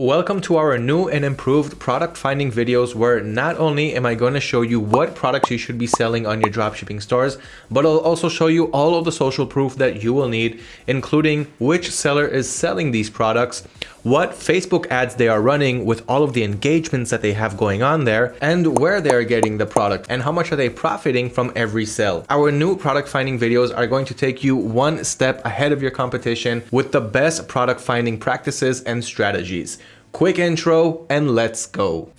Welcome to our new and improved product finding videos where not only am I going to show you what products you should be selling on your dropshipping stores, but I'll also show you all of the social proof that you will need, including which seller is selling these products, what Facebook ads they are running with all of the engagements that they have going on there, and where they are getting the product, and how much are they profiting from every sale. Our new product finding videos are going to take you one step ahead of your competition with the best product finding practices and strategies. Quick intro and let's go.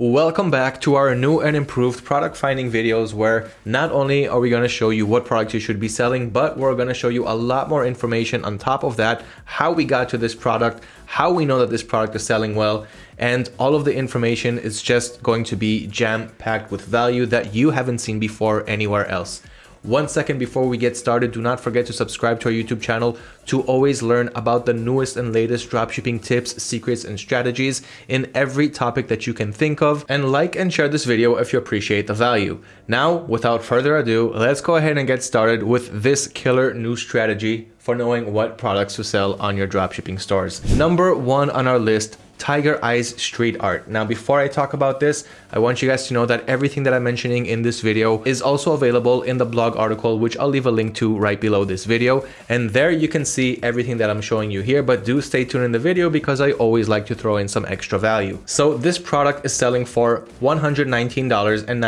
Welcome back to our new and improved product finding videos where not only are we going to show you what products you should be selling, but we're going to show you a lot more information on top of that, how we got to this product, how we know that this product is selling well, and all of the information is just going to be jam packed with value that you haven't seen before anywhere else. One second before we get started, do not forget to subscribe to our YouTube channel to always learn about the newest and latest dropshipping tips, secrets, and strategies in every topic that you can think of. And like and share this video if you appreciate the value. Now, without further ado, let's go ahead and get started with this killer new strategy for knowing what products to sell on your dropshipping stores. Number one on our list, Tiger Eyes Street Art. Now, before I talk about this, I want you guys to know that everything that I'm mentioning in this video is also available in the blog article, which I'll leave a link to right below this video. And there you can see everything that I'm showing you here, but do stay tuned in the video because I always like to throw in some extra value. So this product is selling for $119.99 and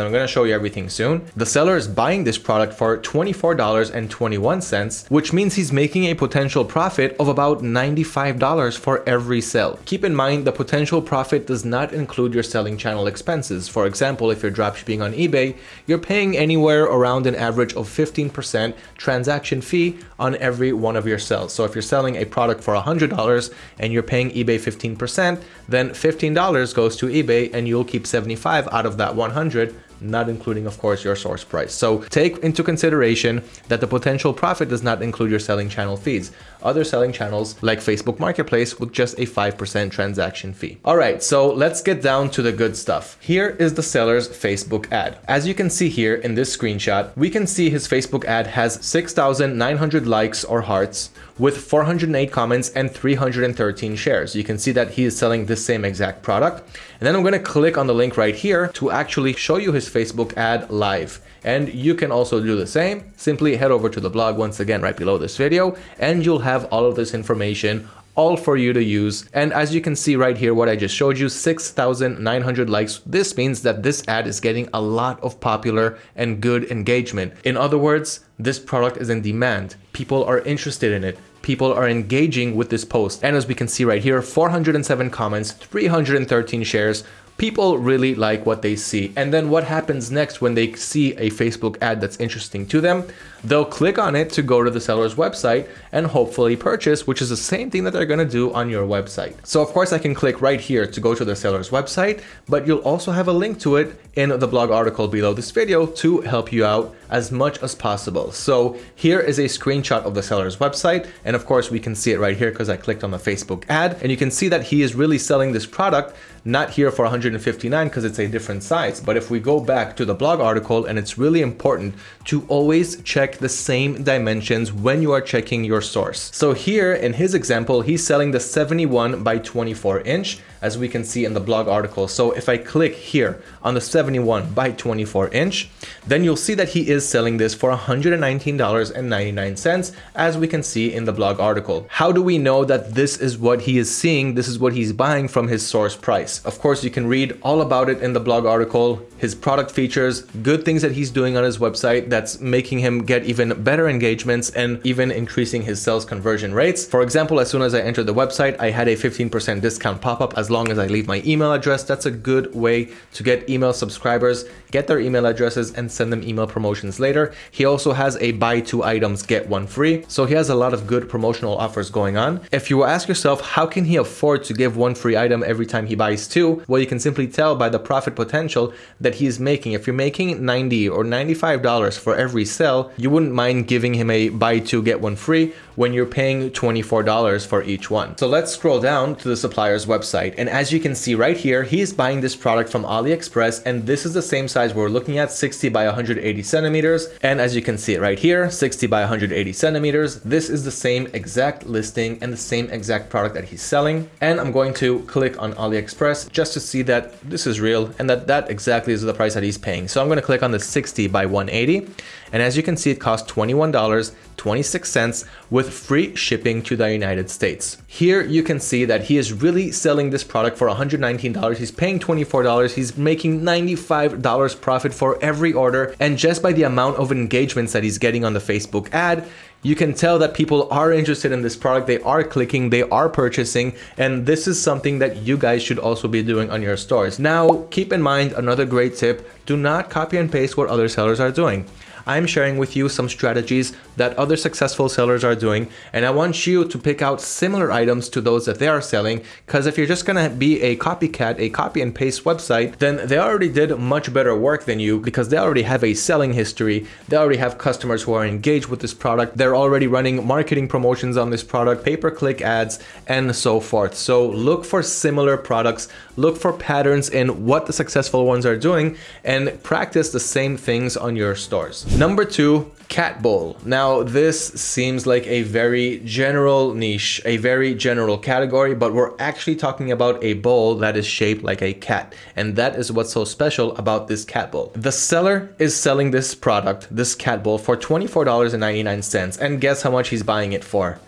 I'm going to show you everything soon. The seller is buying this product for $24.21, which means he's making a potential profit of about $95 for every sale. Keep in mind the potential profit does not include your selling channel expenses. For example, if you're dropshipping on eBay, you're paying anywhere around an average of 15% transaction fee on every one of your sales. So if you're selling a product for $100 and you're paying eBay 15%, then $15 goes to eBay and you'll keep 75 out of that 100 not including, of course, your source price. So take into consideration that the potential profit does not include your selling channel fees. Other selling channels like Facebook Marketplace with just a 5% transaction fee. All right, so let's get down to the good stuff. Here is the seller's Facebook ad. As you can see here in this screenshot, we can see his Facebook ad has 6,900 likes or hearts with 408 comments and 313 shares. You can see that he is selling this same exact product. And then I'm going to click on the link right here to actually show you his Facebook ad live. And you can also do the same. Simply head over to the blog once again right below this video and you'll have all of this information all for you to use. And as you can see right here, what I just showed you, 6,900 likes. This means that this ad is getting a lot of popular and good engagement. In other words, this product is in demand. People are interested in it people are engaging with this post. And as we can see right here, 407 comments, 313 shares, people really like what they see. And then what happens next when they see a Facebook ad that's interesting to them? They'll click on it to go to the seller's website and hopefully purchase, which is the same thing that they're to do on your website. So of course I can click right here to go to the seller's website, but you'll also have a link to it in the blog article below this video to help you out as much as possible. So here is a screenshot of the seller's website. And of course we can see it right here because I clicked on the Facebook ad and you can see that he is really selling this product not here for 159 because it's a different size. But if we go back to the blog article and it's really important to always check the same dimensions when you are checking your source. So here in his example, he's selling the 71 by 24 inch as we can see in the blog article. So if I click here on the 71 by 24 inch, then you'll see that he is selling this for $119.99 as we can see in the blog article. How do we know that this is what he is seeing? This is what he's buying from his source price. Of course, you can read all about it in the blog article, his product features, good things that he's doing on his website that's making him get even better engagements and even increasing his sales conversion rates. For example, as soon as I entered the website, I had a 15% discount pop-up as long as I leave my email address. That's a good way to get email subscribers, get their email addresses and send them email promotions later. He also has a buy two items, get one free. So he has a lot of good promotional offers going on. If you ask yourself, how can he afford to give one free item every time he buys two? Well, you can simply tell by the profit potential that he is making. If you're making 90 or $95 for every sell, you wouldn't mind giving him a buy two, get one free when you're paying $24 for each one. So let's scroll down to the supplier's website And as you can see right here, he is buying this product from AliExpress and this is the same size we're looking at 60 by 180 centimeters. And as you can see it right here, 60 by 180 centimeters. This is the same exact listing and the same exact product that he's selling. And I'm going to click on AliExpress just to see that this is real and that that exactly is the price that he's paying. So I'm going to click on the 60 by 180. And as you can see, it costs $21.26 with free shipping to the United States. Here you can see that he is really selling this product for $119. He's paying $24. He's making $95 profit for every order. And just by the amount of engagements that he's getting on the Facebook ad, you can tell that people are interested in this product, they are clicking, they are purchasing, and this is something that you guys should also be doing on your stores. Now, keep in mind another great tip, do not copy and paste what other sellers are doing. I'm sharing with you some strategies that other successful sellers are doing. And I want you to pick out similar items to those that they are selling. Because if you're just going to be a copycat, a copy and paste website, then they already did much better work than you because they already have a selling history. They already have customers who are engaged with this product. They're already running marketing promotions on this product, pay-per-click ads, and so forth. So look for similar products, look for patterns in what the successful ones are doing, and practice the same things on your stores. Number two, cat bowl. Now this seems like a very general niche, a very general category, but we're actually talking about a bowl that is shaped like a cat. And that is what's so special about this cat bowl. The seller is selling this product, this cat bowl for $24.99. And guess how much he's buying it for?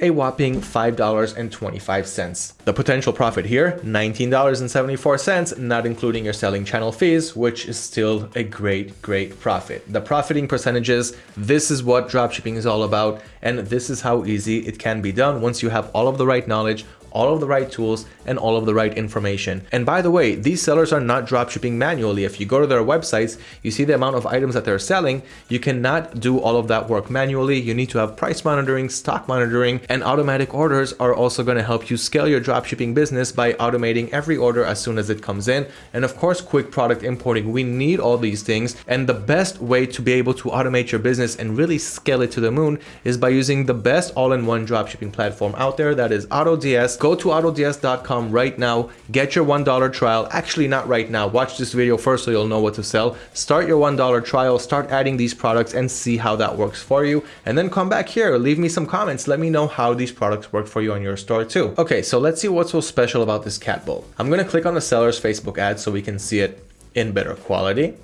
A whopping $5.25. The potential profit here, $19.74, not including your selling channel fees, which is still a great, great profit. The profiting percentages, this is what dropshipping is all about, and this is how easy it can be done once you have all of the right knowledge, all of the right tools and all of the right information. And by the way, these sellers are not dropshipping manually. If you go to their websites, you see the amount of items that they're selling. You cannot do all of that work manually. You need to have price monitoring, stock monitoring, and automatic orders are also going to help you scale your dropshipping business by automating every order as soon as it comes in. And of course, quick product importing. We need all these things. And the best way to be able to automate your business and really scale it to the moon is by using the best all-in-one dropshipping platform out there. That is AutoDS go to autods.com right now, get your $1 trial. Actually, not right now. Watch this video first so you'll know what to sell. Start your $1 trial, start adding these products and see how that works for you. And then come back here, leave me some comments. Let me know how these products work for you on your store too. Okay, so let's see what's so special about this cat bowl. I'm gonna click on the seller's Facebook ad so we can see it in better quality.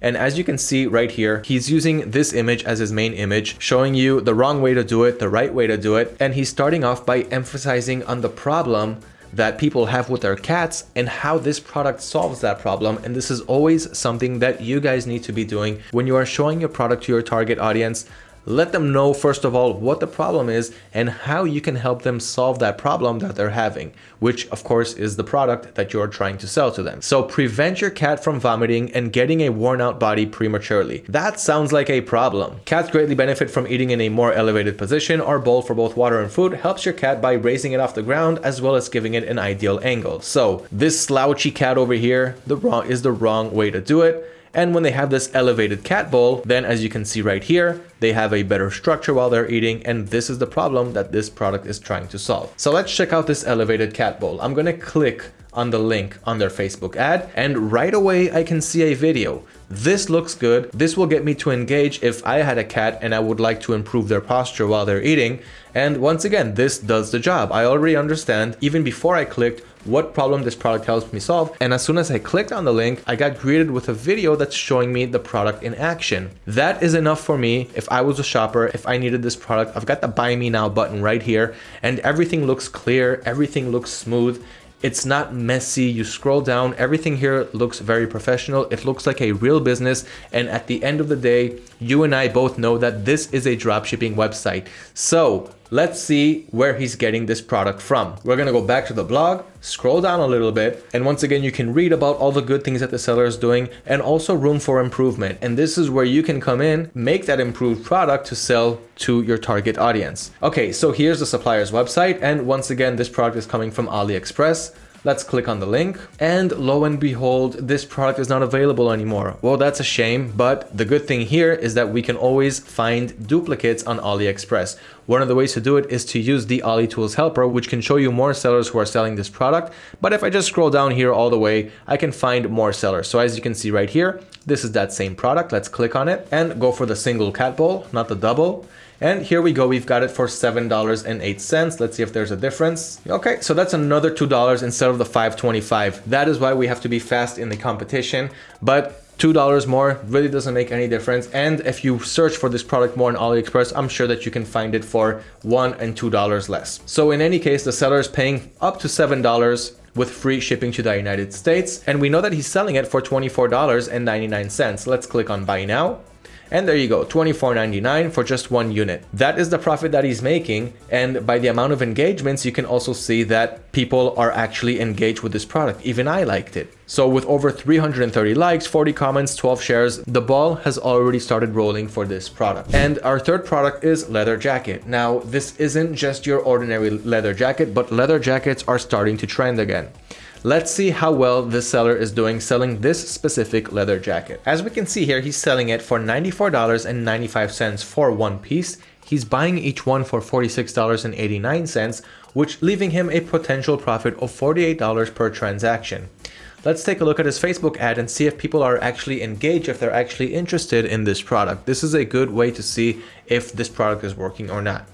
And as you can see right here, he's using this image as his main image, showing you the wrong way to do it, the right way to do it. And he's starting off by emphasizing on the problem that people have with their cats and how this product solves that problem. And this is always something that you guys need to be doing when you are showing your product to your target audience let them know, first of all, what the problem is and how you can help them solve that problem that they're having, which of course is the product that you're trying to sell to them. So prevent your cat from vomiting and getting a worn out body prematurely. That sounds like a problem. Cats greatly benefit from eating in a more elevated position Our bowl for both water and food helps your cat by raising it off the ground as well as giving it an ideal angle. So this slouchy cat over here the wrong is the wrong way to do it. And when they have this elevated cat bowl, then as you can see right here, they have a better structure while they're eating. And this is the problem that this product is trying to solve. So let's check out this elevated cat bowl. I'm going to click on the link on their Facebook ad and right away I can see a video. This looks good. This will get me to engage if I had a cat and I would like to improve their posture while they're eating. And once again, this does the job. I already understand even before I clicked what problem this product helps me solve. And as soon as I clicked on the link, I got greeted with a video that's showing me the product in action. That is enough for me if I was a shopper, if I needed this product. I've got the buy me now button right here and everything looks clear, everything looks smooth. It's not messy. You scroll down, everything here looks very professional. It looks like a real business. And at the end of the day, you and I both know that this is a dropshipping website. So let's see where he's getting this product from. We're gonna go back to the blog, scroll down a little bit, and once again, you can read about all the good things that the seller is doing and also room for improvement. And this is where you can come in, make that improved product to sell to your target audience. Okay, so here's the supplier's website. And once again, this product is coming from AliExpress. Let's click on the link and lo and behold, this product is not available anymore. Well, that's a shame, but the good thing here is that we can always find duplicates on AliExpress. One of the ways to do it is to use the Ali Tools helper, which can show you more sellers who are selling this product. But if I just scroll down here all the way, I can find more sellers. So as you can see right here, this is that same product. Let's click on it and go for the single cat bowl, not the double. And here we go, we've got it for $7.08. Let's see if there's a difference. Okay, so that's another $2 instead of the 525. That is why we have to be fast in the competition. But $2 more really doesn't make any difference. And if you search for this product more on AliExpress, I'm sure that you can find it for one and $2 less. So in any case, the seller is paying up to $7 with free shipping to the United States. And we know that he's selling it for $24.99. Let's click on buy now. And there you go, $24.99 for just one unit. That is the profit that he's making. And by the amount of engagements, you can also see that people are actually engaged with this product. Even I liked it. So with over 330 likes, 40 comments, 12 shares, the ball has already started rolling for this product. And our third product is leather jacket. Now, this isn't just your ordinary leather jacket, but leather jackets are starting to trend again. Let's see how well this seller is doing selling this specific leather jacket. As we can see here, he's selling it for $94.95 for one piece. He's buying each one for $46.89, which leaving him a potential profit of $48 per transaction. Let's take a look at his Facebook ad and see if people are actually engaged, if they're actually interested in this product. This is a good way to see if this product is working or not.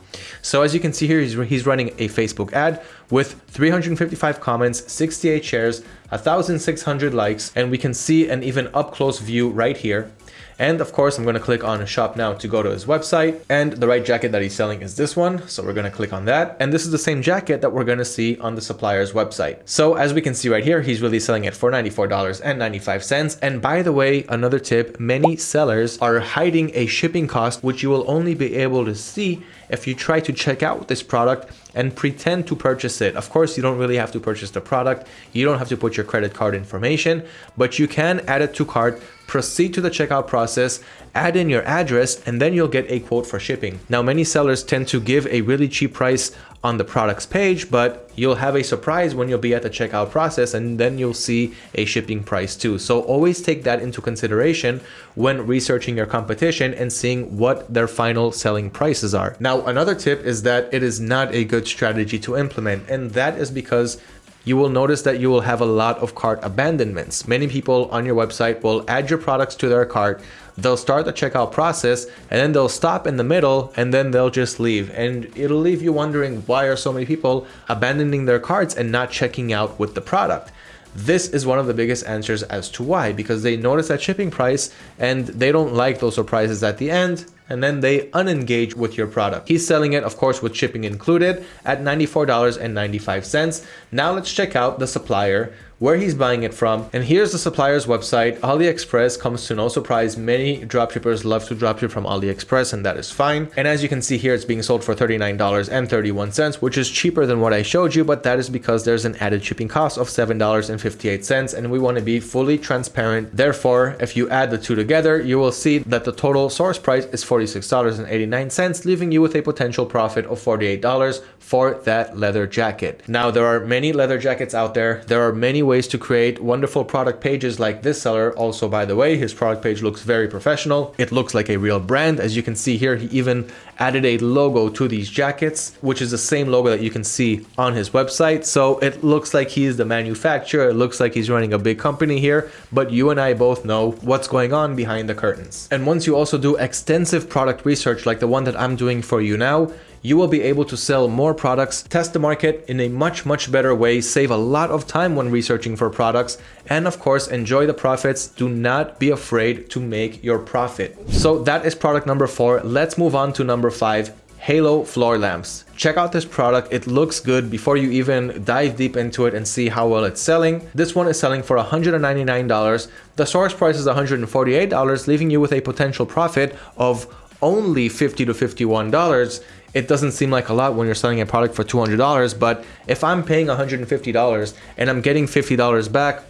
So as you can see here, he's, he's running a Facebook ad with 355 comments, 68 shares, 1,600 likes, and we can see an even up close view right here. And of course, I'm going to click on shop now to go to his website. And the right jacket that he's selling is this one. So we're going to click on that. And this is the same jacket that we're going to see on the supplier's website. So as we can see right here, he's really selling it for $94.95. And by the way, another tip, many sellers are hiding a shipping cost, which you will only be able to see if you try to check out this product and pretend to purchase it. Of course, you don't really have to purchase the product. You don't have to put your credit card information, but you can add it to cart, proceed to the checkout process, add in your address, and then you'll get a quote for shipping. Now, many sellers tend to give a really cheap price on the products page, but you'll have a surprise when you'll be at the checkout process and then you'll see a shipping price too. So always take that into consideration when researching your competition and seeing what their final selling prices are. Now, another tip is that it is not a good strategy to implement, and that is because you will notice that you will have a lot of cart abandonments. Many people on your website will add your products to their cart, they'll start the checkout process, and then they'll stop in the middle, and then they'll just leave. And it'll leave you wondering why are so many people abandoning their carts and not checking out with the product. This is one of the biggest answers as to why, because they notice that shipping price and they don't like those surprises at the end and then they unengage with your product. He's selling it, of course, with shipping included at $94.95. Now let's check out the supplier where he's buying it from. And here's the supplier's website. AliExpress comes to no surprise. Many dropshippers love to dropship from AliExpress and that is fine. And as you can see here, it's being sold for $39.31, which is cheaper than what I showed you, but that is because there's an added shipping cost of $7.58 and we want to be fully transparent. Therefore, if you add the two together, you will see that the total source price is $46.89, leaving you with a potential profit of $48 for that leather jacket. Now, there are many leather jackets out there. There are many ways to create wonderful product pages like this seller. Also, by the way, his product page looks very professional. It looks like a real brand. As you can see here, he even added a logo to these jackets, which is the same logo that you can see on his website. So it looks like he's the manufacturer. It looks like he's running a big company here, but you and I both know what's going on behind the curtains. And once you also do extensive product research like the one that I'm doing for you now, you will be able to sell more products, test the market in a much, much better way, save a lot of time when researching for products, and of course, enjoy the profits. Do not be afraid to make your profit. So that is product number four. Let's move on to number five, Halo floor lamps. Check out this product, it looks good before you even dive deep into it and see how well it's selling. This one is selling for $199. The source price is $148, leaving you with a potential profit of only 50 to $51 it doesn't seem like a lot when you're selling a product for $200, but if I'm paying $150 and I'm getting $50 back,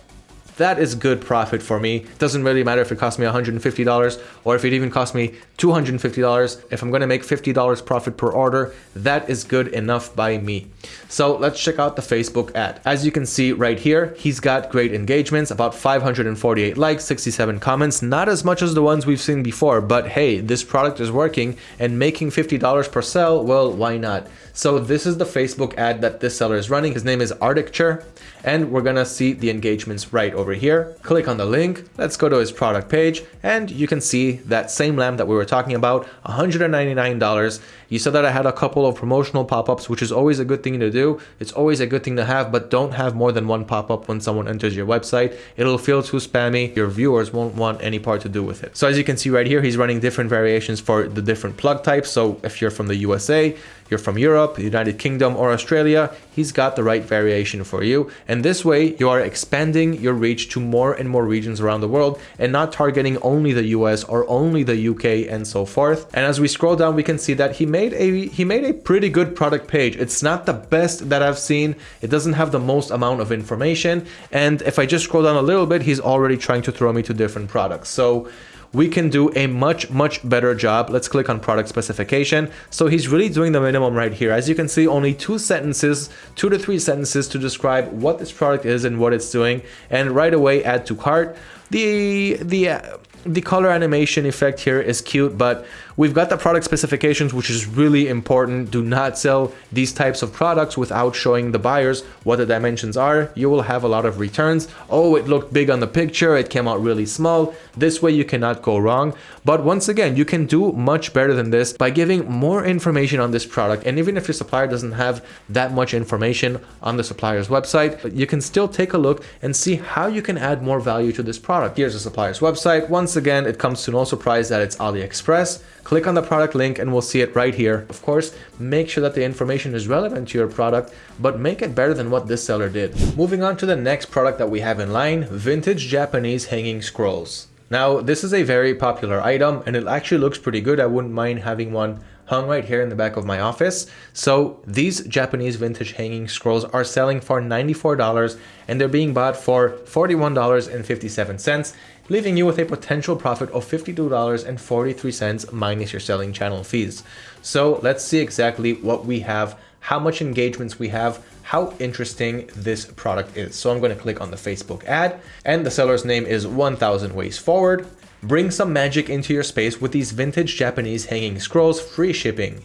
that is good profit for me. Doesn't really matter if it costs me $150 or if it even costs me $250. If I'm going to make $50 profit per order, that is good enough by me. So let's check out the Facebook ad. As you can see right here, he's got great engagements, about 548 likes, 67 comments, not as much as the ones we've seen before, but hey, this product is working and making $50 per sell, well, why not? So this is the Facebook ad that this seller is running. His name is Arcticture, and we're gonna see the engagements right over here. Click on the link, let's go to his product page, and you can see that same lamp that we were talking about, $199. You said that I had a couple of promotional pop-ups, which is always a good thing to do. It's always a good thing to have, but don't have more than one pop-up when someone enters your website. It'll feel too spammy. Your viewers won't want any part to do with it. So as you can see right here, he's running different variations for the different plug types. So if you're from the USA, you're from Europe, United Kingdom, or Australia, he's got the right variation for you. And this way, you are expanding your reach to more and more regions around the world and not targeting only the US or only the UK and so forth. And as we scroll down, we can see that he made a he made a pretty good product page. It's not the best that I've seen. It doesn't have the most amount of information. And if I just scroll down a little bit, he's already trying to throw me to different products. So we can do a much, much better job. Let's click on product specification. So he's really doing the minimum right here. As you can see, only two sentences, two to three sentences to describe what this product is and what it's doing. And right away, add to cart. The, the, uh, the color animation effect here is cute, but we've got the product specifications, which is really important. Do not sell these types of products without showing the buyers what the dimensions are. You will have a lot of returns. Oh, it looked big on the picture. It came out really small. This way you cannot go wrong. But once again, you can do much better than this by giving more information on this product. And even if your supplier doesn't have that much information on the supplier's website, you can still take a look and see how you can add more value to this product. Here's the supplier's website. Once again, it comes to no surprise that it's AliExpress. Click on the product link and we'll see it right here. Of course, make sure that the information is relevant to your product, but make it better than what this seller did. Moving on to the next product that we have in line, vintage Japanese hanging scrolls. Now, this is a very popular item and it actually looks pretty good. I wouldn't mind having one hung right here in the back of my office. So these Japanese vintage hanging scrolls are selling for $94 and they're being bought for $41.57 leaving you with a potential profit of $52.43 minus your selling channel fees. So let's see exactly what we have, how much engagements we have, how interesting this product is. So I'm going to click on the Facebook ad and the seller's name is 1000 Ways Forward. Bring some magic into your space with these vintage Japanese hanging scrolls, free shipping.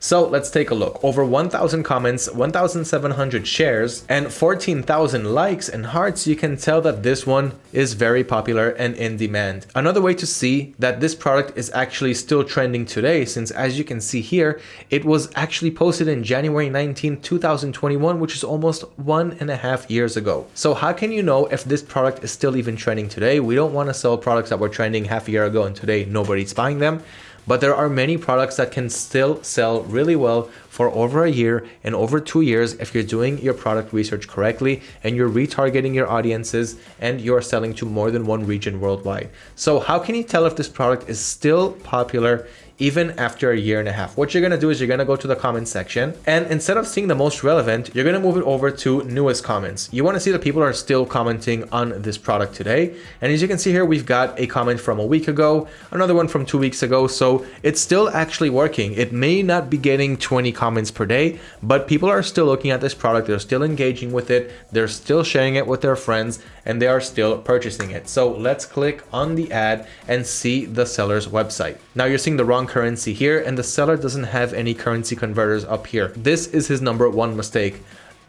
So let's take a look. Over 1,000 comments, 1,700 shares, and 14,000 likes and hearts, you can tell that this one is very popular and in demand. Another way to see that this product is actually still trending today, since as you can see here, it was actually posted in January 19, 2021, which is almost one and a half years ago. So how can you know if this product is still even trending today? We don't want to sell products that were trending half a year ago and today nobody's buying them but there are many products that can still sell really well for over a year and over two years if you're doing your product research correctly and you're retargeting your audiences and you're selling to more than one region worldwide. So how can you tell if this product is still popular even after a year and a half. What you're gonna do is you're gonna go to the comment section and instead of seeing the most relevant, you're gonna move it over to newest comments. You wanna see that people are still commenting on this product today. And as you can see here, we've got a comment from a week ago, another one from two weeks ago. So it's still actually working. It may not be getting 20 comments per day, but people are still looking at this product. They're still engaging with it. They're still sharing it with their friends and they are still purchasing it. So let's click on the ad and see the seller's website. Now you're seeing the wrong currency here and the seller doesn't have any currency converters up here. This is his number one mistake.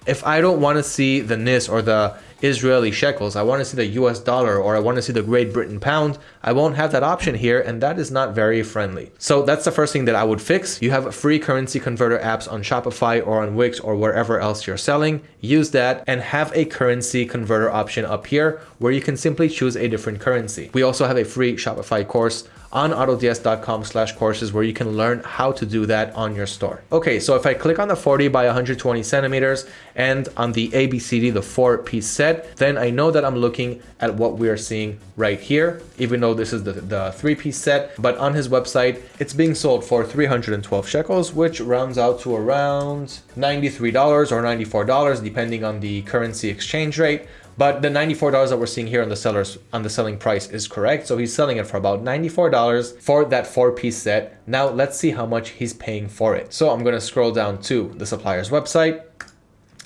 If I don't want to see the NIS or the Israeli shekels, I want to see the US dollar or I want to see the Great Britain pound, I won't have that option here and that is not very friendly. So that's the first thing that I would fix. You have free currency converter apps on Shopify or on Wix or wherever else you're selling. Use that and have a currency converter option up here where you can simply choose a different currency. We also have a free Shopify course on autods.com slash courses where you can learn how to do that on your store. Okay, so if I click on the 40 by 120 centimeters and on the ABCD, the four piece set, then I know that I'm looking at what we are seeing right here, even though this is the, the three piece set, but on his website, it's being sold for 312 shekels, which rounds out to around $93 or $94, depending on the currency exchange rate. But the $94 that we're seeing here on the seller's on the selling price is correct. So he's selling it for about $94 for that four piece set. Now let's see how much he's paying for it. So I'm gonna scroll down to the supplier's website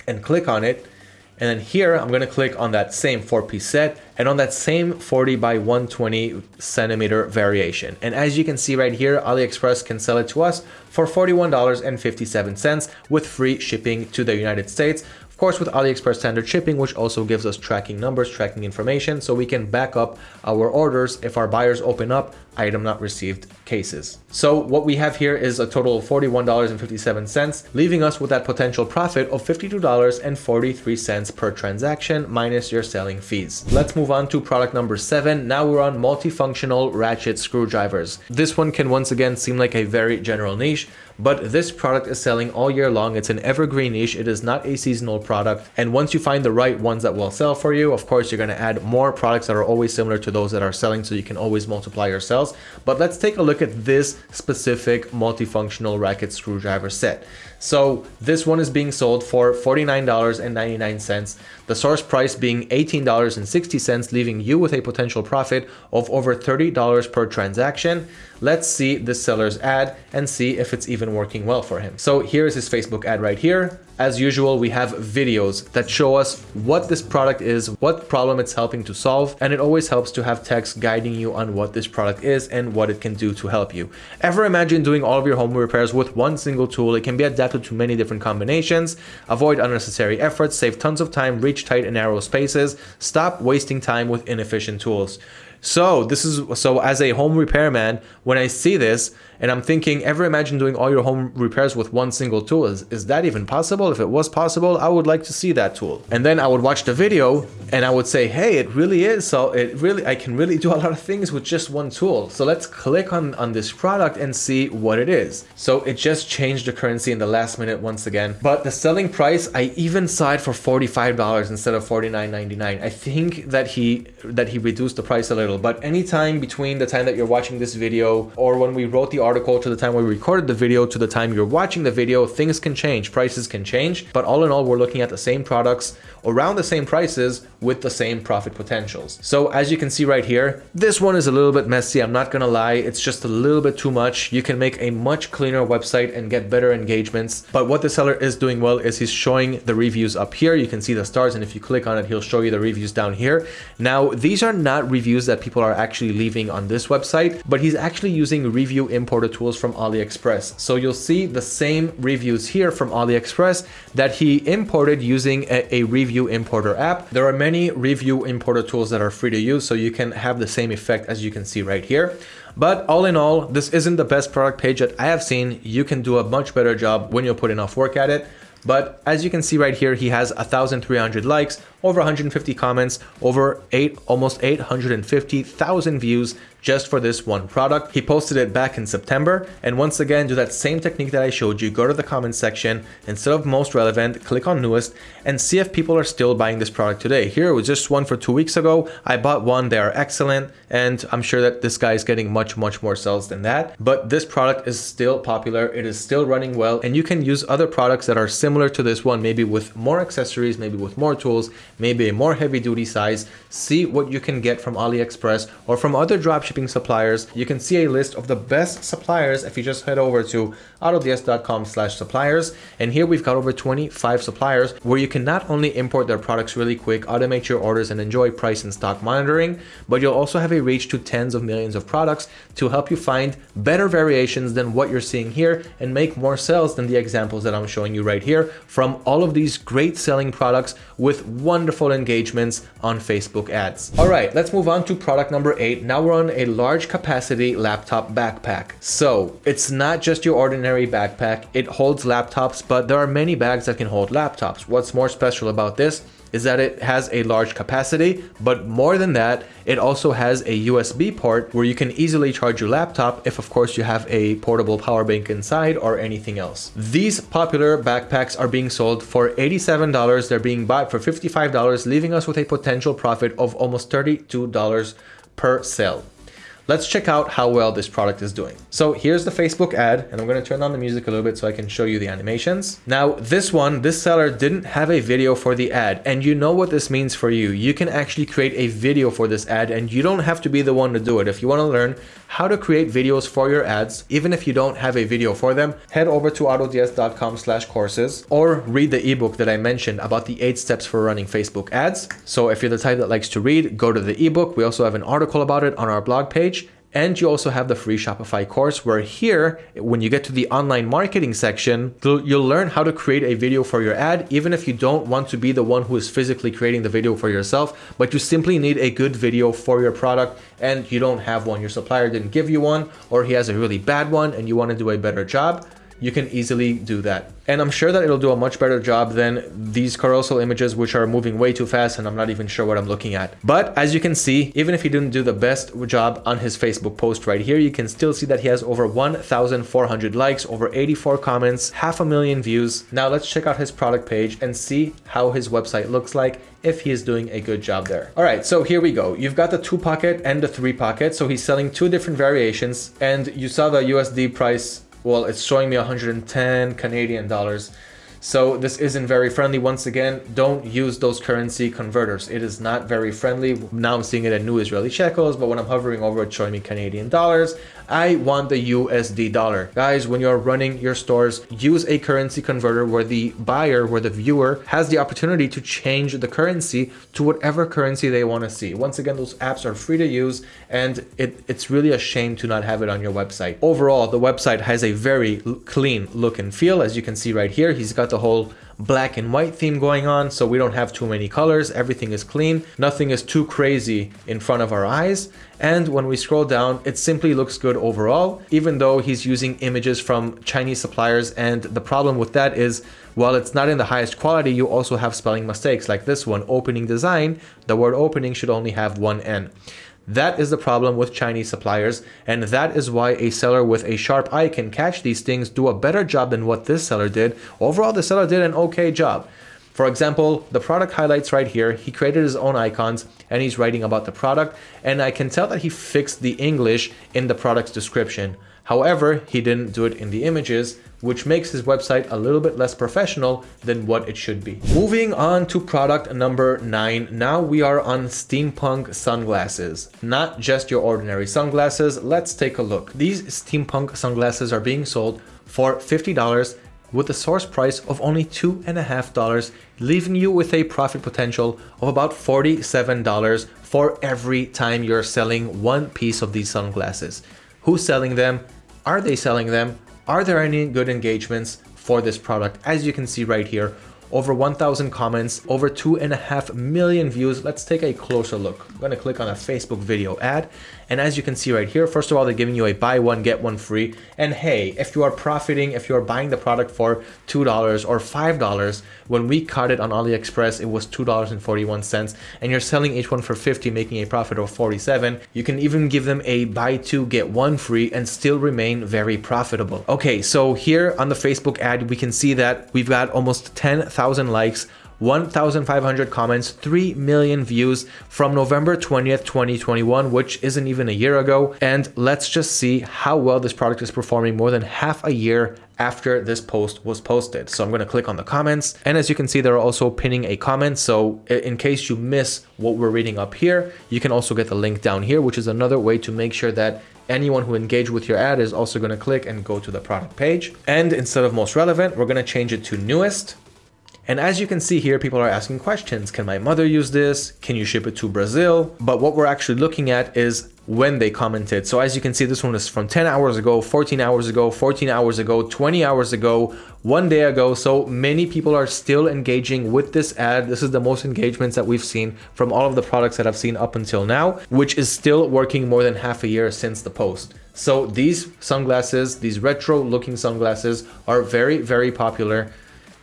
and click on it. And then here, I'm gonna click on that same four piece set and on that same 40 by 120 centimeter variation. And as you can see right here, AliExpress can sell it to us for $41.57 with free shipping to the United States. Of course, with AliExpress standard shipping, which also gives us tracking numbers, tracking information, so we can back up our orders if our buyers open up item not received cases. So what we have here is a total of $41.57, leaving us with that potential profit of $52.43 per transaction minus your selling fees. Let's move on to product number seven. Now we're on multifunctional ratchet screwdrivers. This one can once again seem like a very general niche, but this product is selling all year long. It's an evergreen niche. It is not a seasonal product. And once you find the right ones that will sell for you, of course, you're going to add more products that are always similar to those that are selling so you can always multiply your sales. But let's take a look at this specific multifunctional ratchet screwdriver set. So this one is being sold for $49.99, the source price being $18.60, leaving you with a potential profit of over $30 per transaction. Let's see the seller's ad and see if it's even working well for him. So here's his Facebook ad right here. As usual, we have videos that show us what this product is, what problem it's helping to solve, and it always helps to have text guiding you on what this product is and what it can do to help you. Ever imagine doing all of your home repairs with one single tool? It can be adapted to many different combinations, avoid unnecessary efforts, save tons of time, reach tight and narrow spaces, stop wasting time with inefficient tools. So this is so as a home repairman, when I see this and I'm thinking, ever imagine doing all your home repairs with one single tool? Is, is that even possible? If it was possible, I would like to see that tool. And then I would watch the video and I would say, hey, it really is. So it really, I can really do a lot of things with just one tool. So let's click on, on this product and see what it is. So it just changed the currency in the last minute once again. But the selling price, I even saw it for $45 instead of $49.99. I think that he, that he reduced the price a little, but anytime between the time that you're watching this video or when we wrote the article to the time we recorded the video to the time you're watching the video, things can change, prices can change. But all in all, we're looking at the same products around the same prices with the same profit potentials. So as you can see right here, this one is a little bit messy. I'm not gonna lie. It's just a little bit too much. You can make a much cleaner website and get better engagements. But what the seller is doing well is he's showing the reviews up here. You can see the stars. And if you click on it, he'll show you the reviews down here. Now, these are not reviews that people are actually leaving on this website, but he's actually using review importer tools from AliExpress. So you'll see the same reviews here from AliExpress that he imported using a, a review importer app. There are many review importer tools that are free to use, so you can have the same effect as you can see right here. But all in all, this isn't the best product page that I have seen. You can do a much better job when you put enough work at it. But as you can see right here, he has 1,300 likes, over 150 comments, over eight, almost 850,000 views just for this one product. He posted it back in September. And once again, do that same technique that I showed you. Go to the comment section, instead of most relevant, click on newest and see if people are still buying this product today. Here it was just one for two weeks ago. I bought one, they are excellent. And I'm sure that this guy is getting much, much more sales than that. But this product is still popular. It is still running well. And you can use other products that are similar to this one, maybe with more accessories, maybe with more tools, maybe a more heavy duty size. See what you can get from AliExpress or from other dropshipping suppliers. You can see a list of the best suppliers if you just head over to autods.com slash suppliers. And here we've got over 25 suppliers where you can not only import their products really quick, automate your orders and enjoy price and stock monitoring, but you'll also have a reach to tens of millions of products to help you find better variations than what you're seeing here and make more sales than the examples that I'm showing you right here from all of these great selling products with wonderful engagements on Facebook ads. All right, let's move on to product number eight. Now we're on a large capacity laptop backpack. So it's not just your ordinary backpack. It holds laptops, but there are many bags that can hold laptops. What's more special about this is that it has a large capacity, but more than that, it also has a USB port where you can easily charge your laptop if of course you have a portable power bank inside or anything else. These popular backpacks are being sold for $87. They're being bought for $55, leaving us with a potential profit of almost $32 per sale. Let's check out how well this product is doing. So here's the Facebook ad, and I'm gonna turn on the music a little bit so I can show you the animations. Now this one, this seller didn't have a video for the ad, and you know what this means for you. You can actually create a video for this ad, and you don't have to be the one to do it. If you wanna learn how to create videos for your ads, even if you don't have a video for them, head over to autods.com slash courses or read the ebook that I mentioned about the eight steps for running Facebook ads. So if you're the type that likes to read, go to the ebook. We also have an article about it on our blog page. And you also have the free Shopify course where here, when you get to the online marketing section, you'll learn how to create a video for your ad, even if you don't want to be the one who is physically creating the video for yourself, but you simply need a good video for your product and you don't have one. Your supplier didn't give you one or he has a really bad one and you want to do a better job you can easily do that. And I'm sure that it'll do a much better job than these carousel images, which are moving way too fast and I'm not even sure what I'm looking at. But as you can see, even if he didn't do the best job on his Facebook post right here, you can still see that he has over 1,400 likes, over 84 comments, half a million views. Now let's check out his product page and see how his website looks like if he is doing a good job there. All right, so here we go. You've got the two pocket and the three pocket. So he's selling two different variations and you saw the USD price well, it's showing me 110 Canadian dollars. So this isn't very friendly. Once again, don't use those currency converters. It is not very friendly. Now I'm seeing it in new Israeli shekels, but when I'm hovering over it, showing me Canadian dollars. I want the USD dollar. Guys, when you're running your stores, use a currency converter where the buyer, where the viewer has the opportunity to change the currency to whatever currency they want to see. Once again, those apps are free to use and it, it's really a shame to not have it on your website. Overall, the website has a very clean look and feel. As you can see right here, he's got the whole black and white theme going on so we don't have too many colors. Everything is clean. Nothing is too crazy in front of our eyes. And when we scroll down it simply looks good overall even though he's using images from Chinese suppliers. And the problem with that is while it's not in the highest quality you also have spelling mistakes. Like this one opening design the word opening should only have one N that is the problem with Chinese suppliers, and that is why a seller with a sharp eye can catch these things, do a better job than what this seller did. Overall, the seller did an okay job. For example, the product highlights right here, he created his own icons and he's writing about the product, and I can tell that he fixed the English in the product's description. However, he didn't do it in the images, which makes his website a little bit less professional than what it should be. Moving on to product number nine. Now we are on steampunk sunglasses, not just your ordinary sunglasses. Let's take a look. These steampunk sunglasses are being sold for $50 with a source price of only two and a half dollars, leaving you with a profit potential of about $47 for every time you're selling one piece of these sunglasses. Who's selling them? Are they selling them? Are there any good engagements for this product? As you can see right here, over 1000 comments, over two and a half million views. Let's take a closer look. I'm gonna click on a Facebook video ad and as you can see right here, first of all, they're giving you a buy one, get one free. And hey, if you are profiting, if you're buying the product for $2 or $5, when we caught it on AliExpress, it was $2.41 and you're selling each one for 50, making a profit of 47. You can even give them a buy two, get one free and still remain very profitable. Okay, so here on the Facebook ad, we can see that we've got almost 10,000 likes 1,500 comments, 3 million views from November 20th, 2021, which isn't even a year ago. And let's just see how well this product is performing more than half a year after this post was posted. So I'm going to click on the comments. And as you can see, they're also pinning a comment. So in case you miss what we're reading up here, you can also get the link down here, which is another way to make sure that anyone who engaged with your ad is also going to click and go to the product page. And instead of most relevant, we're going to change it to newest. And as you can see here, people are asking questions. Can my mother use this? Can you ship it to Brazil? But what we're actually looking at is when they commented. So as you can see, this one is from 10 hours ago, 14 hours ago, 14 hours ago, 20 hours ago, one day ago. So many people are still engaging with this ad. This is the most engagements that we've seen from all of the products that I've seen up until now, which is still working more than half a year since the post. So these sunglasses, these retro looking sunglasses are very, very popular.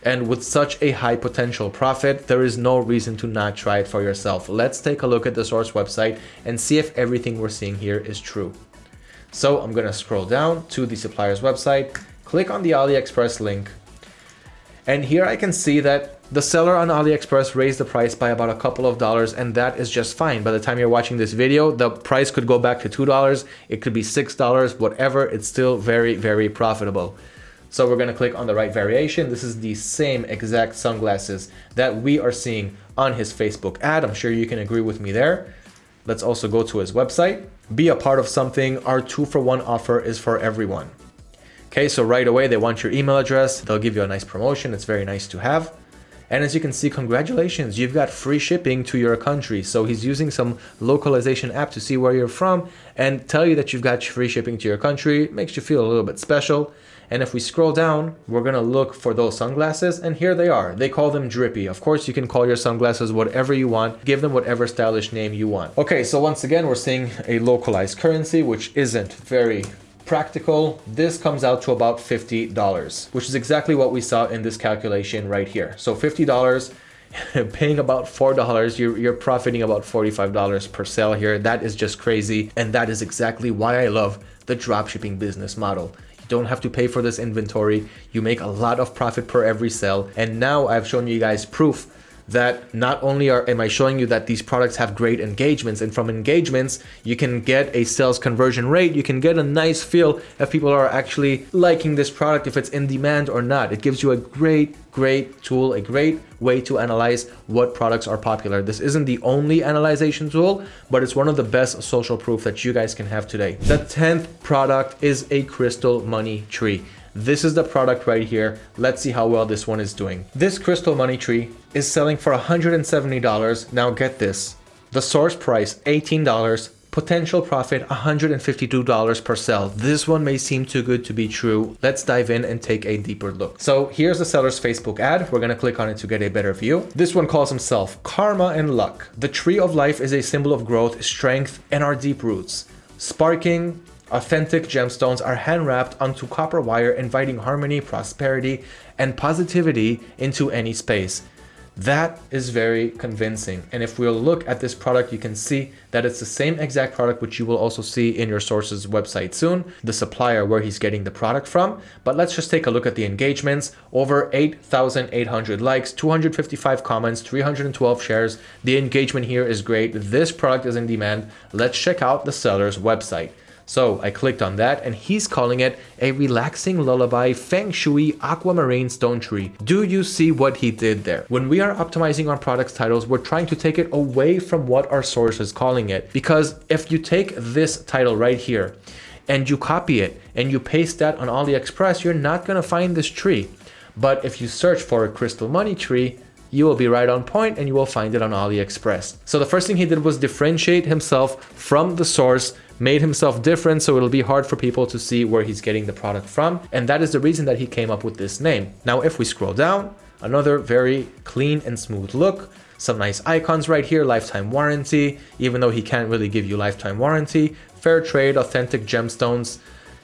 And with such a high potential profit, there is no reason to not try it for yourself. Let's take a look at the source website and see if everything we're seeing here is true. So I'm gonna scroll down to the supplier's website, click on the AliExpress link, and here I can see that The seller on AliExpress raised the price by about a couple of dollars and that is just fine. By the time you're watching this video, the price could go back to $2. It could be $6, whatever. It's still very, very profitable. So we're gonna click on the right variation. This is the same exact sunglasses that we are seeing on his Facebook ad. I'm sure you can agree with me there. Let's also go to his website. Be a part of something. Our two for one offer is for everyone. Okay, so right away they want your email address. They'll give you a nice promotion. It's very nice to have. And as you can see, congratulations, you've got free shipping to your country. So he's using some localization app to see where you're from and tell you that you've got free shipping to your country. It makes you feel a little bit special. And if we scroll down, we're gonna look for those sunglasses and here they are. They call them drippy. Of course, you can call your sunglasses whatever you want. Give them whatever stylish name you want. Okay, so once again, we're seeing a localized currency, which isn't very practical, this comes out to about $50, which is exactly what we saw in this calculation right here. So $50, paying about $4, you're, you're profiting about $45 per sale here. That is just crazy. And that is exactly why I love the dropshipping business model. Don't have to pay for this inventory. You make a lot of profit per every sale. And now I've shown you guys proof that not only are am I showing you that these products have great engagements and from engagements you can get a sales conversion rate you can get a nice feel if people are actually liking this product if it's in demand or not. It gives you a great great tool a great way to analyze what products are popular. This isn't the only analyzation tool but it's one of the best social proof that you guys can have today. The 10th product is a crystal money tree this is the product right here. Let's see how well this one is doing. This crystal money tree is selling for $170. Now get this, the source price $18, potential profit $152 per sell. This one may seem too good to be true. Let's dive in and take a deeper look. So here's the seller's Facebook ad. We're gonna click on it to get a better view. This one calls himself Karma and Luck. The tree of life is a symbol of growth, strength, and our deep roots. Sparking Authentic gemstones are hand wrapped onto copper wire inviting harmony, prosperity, and positivity into any space. That is very convincing. And if we'll look at this product, you can see that it's the same exact product which you will also see in your source's website soon, the supplier where he's getting the product from. But let's just take a look at the engagements. Over 8,800 likes, 255 comments, 312 shares. The engagement here is great. This product is in demand. Let's check out the seller's website. So I clicked on that and he's calling it a relaxing lullaby feng shui aquamarine stone tree. Do you see what he did there? When we are optimizing our products titles, we're trying to take it away from what our source is calling it. Because if you take this title right here and you copy it and you paste that on AliExpress, you're not going to find this tree. But if you search for a crystal money tree, you will be right on point and you will find it on AliExpress. So the first thing he did was differentiate himself from the source made himself different so it'll be hard for people to see where he's getting the product from and that is the reason that he came up with this name. Now if we scroll down, another very clean and smooth look, some nice icons right here, lifetime warranty, even though he can't really give you lifetime warranty, fair trade, authentic gemstones,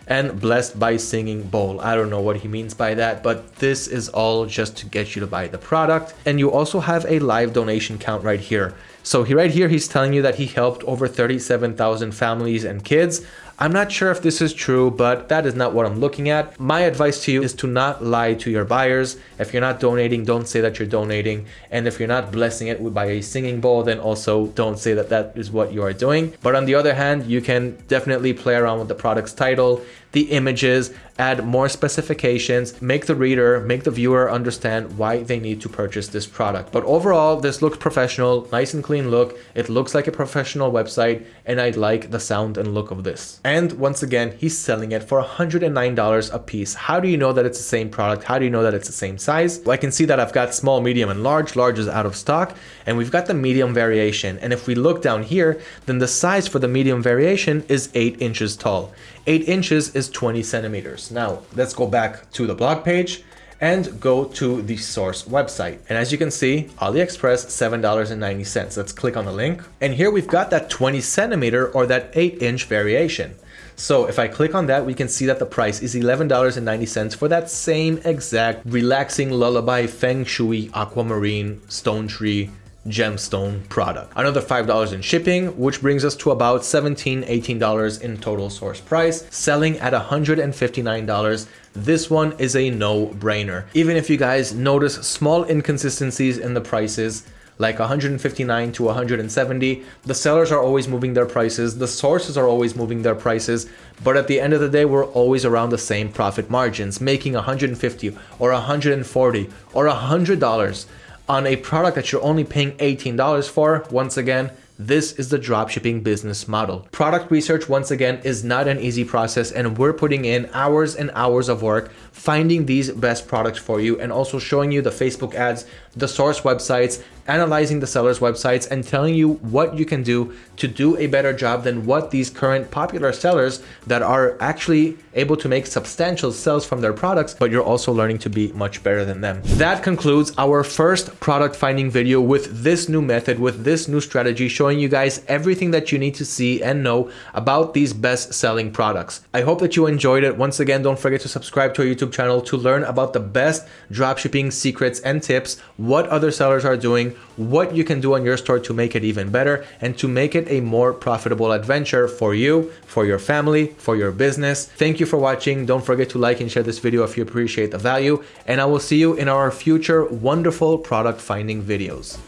and blessed by singing bowl. I don't know what he means by that, but this is all just to get you to buy the product. And you also have a live donation count right here. So he right here, he's telling you that he helped over 37,000 families and kids. I'm not sure if this is true, but that is not what I'm looking at. My advice to you is to not lie to your buyers. If you're not donating, don't say that you're donating. And if you're not blessing it by a singing bowl, then also don't say that that is what you are doing. But on the other hand, you can definitely play around with the product's title, the images, add more specifications, make the reader, make the viewer understand why they need to purchase this product. But overall, this looks professional, nice and clean look. It looks like a professional website and I like the sound and look of this. And once again, he's selling it for $109 a piece. How do you know that it's the same product? How do you know that it's the same size? Well, I can see that I've got small, medium, and large. Large is out of stock and we've got the medium variation. And if we look down here, then the size for the medium variation is 8 inches tall. 8 inches is 20 centimeters. Now, let's go back to the blog page and go to the source website. And as you can see, AliExpress, $7.90. Let's click on the link. And here we've got that 20 centimeter or that 8 inch variation. So if I click on that, we can see that the price is $11.90 for that same exact relaxing lullaby feng shui aquamarine stone tree gemstone product. Another $5 in shipping, which brings us to about $17, $18 in total source price, selling at $159. this one is a no-brainer. Even if you guys notice small inconsistencies in the prices, like 159 to 170. The sellers are always moving their prices. The sources are always moving their prices. But at the end of the day, we're always around the same profit margins, making 150 or 140 or $100 on a product that you're only paying $18 for. Once again, this is the dropshipping business model. Product research, once again, is not an easy process and we're putting in hours and hours of work finding these best products for you and also showing you the Facebook ads, the source websites, analyzing the seller's websites and telling you what you can do to do a better job than what these current popular sellers that are actually able to make substantial sales from their products, but you're also learning to be much better than them. That concludes our first product finding video with this new method, with this new strategy, showing you guys everything that you need to see and know about these best selling products. I hope that you enjoyed it. Once again, don't forget to subscribe to our YouTube channel to learn about the best dropshipping secrets and tips, what other sellers are doing, what you can do on your store to make it even better and to make it a more profitable adventure for you, for your family, for your business. Thank you for watching. Don't forget to like and share this video if you appreciate the value and I will see you in our future wonderful product finding videos.